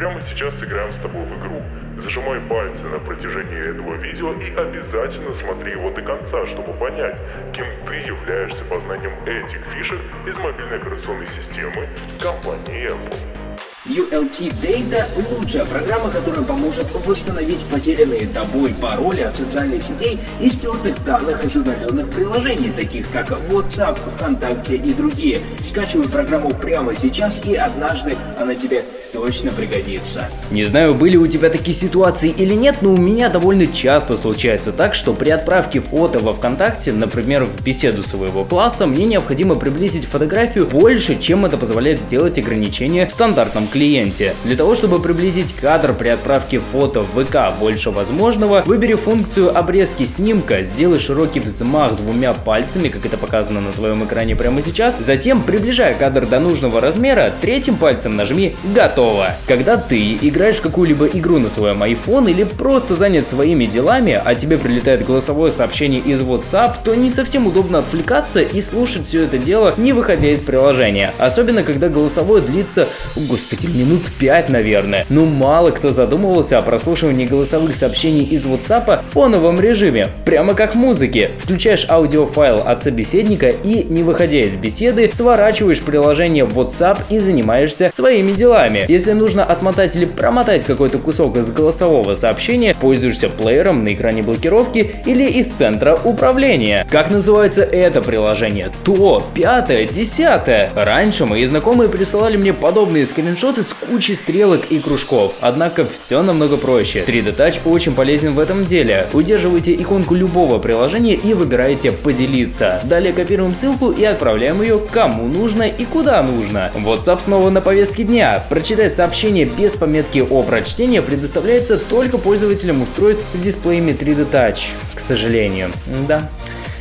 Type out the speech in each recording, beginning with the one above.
Прямо сейчас сыграем с тобой в игру. Зажимай пальцы на протяжении этого видео и обязательно смотри его до конца, чтобы понять, кем ты являешься познанием этих фишек из мобильной операционной системы компании Apple. ULT Data – лучшая программа, которая поможет восстановить потерянные тобой пароли от социальных сетей и стертых данных из удаленных приложений, таких как WhatsApp, ВКонтакте и другие. Скачивай программу прямо сейчас и однажды она тебе точно пригодится. Не знаю, были у тебя такие ситуации или нет, но у меня довольно часто случается так, что при отправке фото во ВКонтакте, например, в беседу своего класса, мне необходимо приблизить фотографию больше, чем это позволяет сделать ограничение в стандартном клиенте. Для того, чтобы приблизить кадр при отправке фото в ВК больше возможного, выбери функцию обрезки снимка, сделай широкий взмах двумя пальцами, как это показано на твоем экране прямо сейчас, затем, приближая кадр до нужного размера, третьим пальцем нажми «Готово». Когда ты играешь в какую-либо игру на своем iPhone или просто занят своими делами, а тебе прилетает голосовое сообщение из WhatsApp, то не совсем удобно отвлекаться и слушать все это дело, не выходя из приложения. Особенно, когда голосовое длится, господи, эти минут 5, наверное. Ну мало кто задумывался о прослушивании голосовых сообщений из WhatsApp в фоновом режиме, прямо как музыки. Включаешь аудиофайл от собеседника и, не выходя из беседы, сворачиваешь приложение в WhatsApp и занимаешься своими делами. Если нужно отмотать или промотать какой-то кусок из голосового сообщения, пользуешься плеером на экране блокировки или из центра управления. Как называется это приложение? То, пятое, десятое. Раньше мои знакомые присылали мне подобные скриншоты скриншоты с кучей стрелок и кружков. Однако все намного проще. 3D Touch очень полезен в этом деле. Удерживайте иконку любого приложения и выбираете «Поделиться». Далее копируем ссылку и отправляем ее кому нужно и куда нужно. WhatsApp снова на повестке дня. Прочитать сообщение без пометки о прочтении предоставляется только пользователям устройств с дисплеями 3D Touch. К сожалению. Да.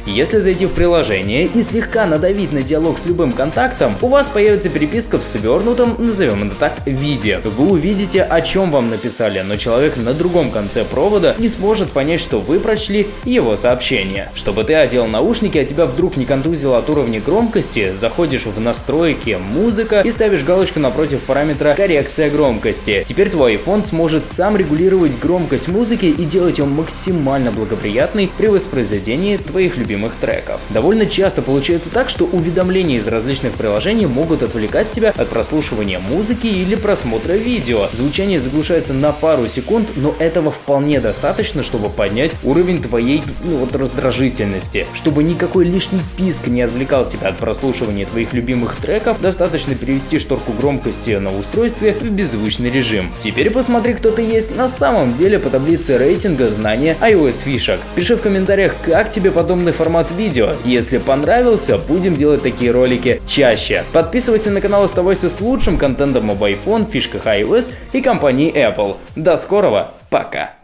Если зайти в приложение и слегка надавить на диалог с любым контактом, у вас появится переписка в свернутом, назовем это так, виде. Вы увидите, о чем вам написали, но человек на другом конце провода не сможет понять, что вы прочли его сообщение. Чтобы ты одел наушники, а тебя вдруг не контузило от уровня громкости, заходишь в настройки «Музыка» и ставишь галочку напротив параметра «Коррекция громкости». Теперь твой iPhone сможет сам регулировать громкость музыки и делать ее максимально благоприятной при воспроизведении твоих любимых любимых треков. Довольно часто получается так, что уведомления из различных приложений могут отвлекать тебя от прослушивания музыки или просмотра видео. Звучание заглушается на пару секунд, но этого вполне достаточно, чтобы поднять уровень твоей ну, вот, раздражительности. Чтобы никакой лишний писк не отвлекал тебя от прослушивания твоих любимых треков, достаточно перевести шторку громкости на устройстве в беззвучный режим. Теперь посмотри, кто ты есть на самом деле по таблице рейтинга знания iOS фишек. Пиши в комментариях, как тебе подобный формат видео. Если понравился, будем делать такие ролики чаще. Подписывайся на канал, оставайся с лучшим контентом об iPhone, фишках iOS и компании Apple. До скорого, пока!